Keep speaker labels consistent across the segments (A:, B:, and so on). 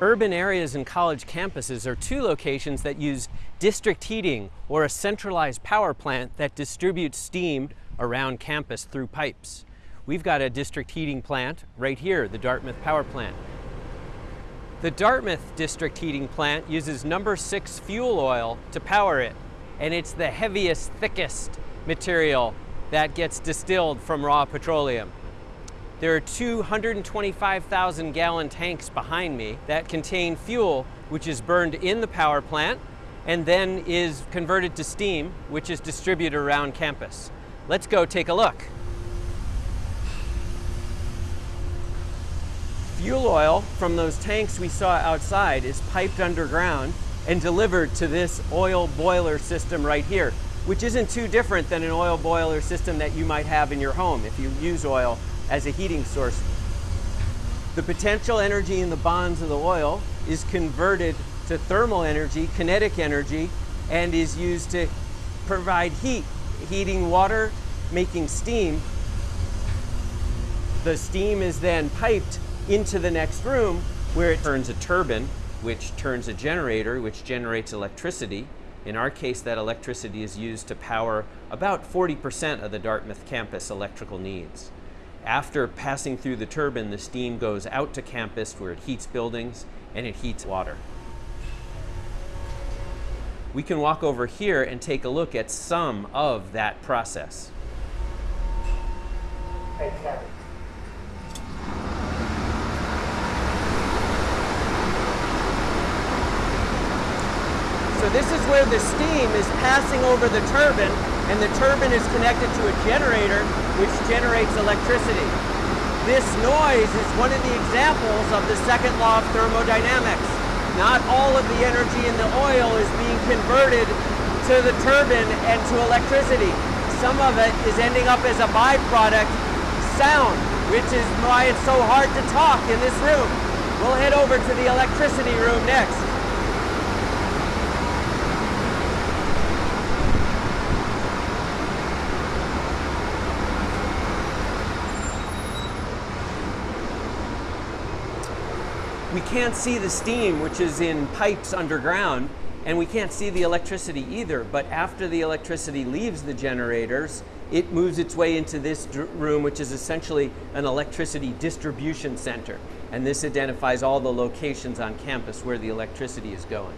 A: Urban areas and college campuses are two locations that use district heating or a centralized power plant that distributes steam around campus through pipes. We've got a district heating plant right here, the Dartmouth Power Plant. The Dartmouth district heating plant uses number six fuel oil to power it, and it's the heaviest, thickest material that gets distilled from raw petroleum. There are 225,000 gallon tanks behind me that contain fuel which is burned in the power plant and then is converted to steam which is distributed around campus. Let's go take a look. Fuel oil from those tanks we saw outside is piped underground and delivered to this oil boiler system right here, which isn't too different than an oil boiler system that you might have in your home if you use oil as a heating source. The potential energy in the bonds of the oil is converted to thermal energy, kinetic energy, and is used to provide heat, heating water, making steam. The steam is then piped into the next room where it turns a turbine, which turns a generator, which generates electricity. In our case, that electricity is used to power about 40% of the Dartmouth campus electrical needs. After passing through the turbine, the steam goes out to campus where it heats buildings and it heats water. We can walk over here and take a look at some of that process. So this is where the steam is passing over the turbine and the turbine is connected to a generator which generates electricity. This noise is one of the examples of the second law of thermodynamics. Not all of the energy in the oil is being converted to the turbine and to electricity. Some of it is ending up as a byproduct, sound, which is why it's so hard to talk in this room. We'll head over to the electricity room next. We can't see the steam, which is in pipes underground, and we can't see the electricity either. But after the electricity leaves the generators, it moves its way into this room, which is essentially an electricity distribution center. And this identifies all the locations on campus where the electricity is going.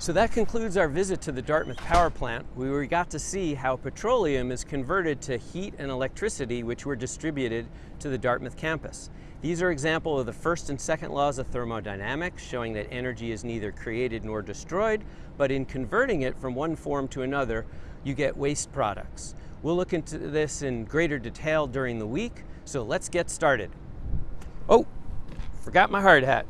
A: So that concludes our visit to the Dartmouth power plant, where we got to see how petroleum is converted to heat and electricity which were distributed to the Dartmouth campus. These are examples of the first and second laws of thermodynamics, showing that energy is neither created nor destroyed, but in converting it from one form to another, you get waste products. We'll look into this in greater detail during the week, so let's get started. Oh, forgot my hard hat.